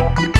you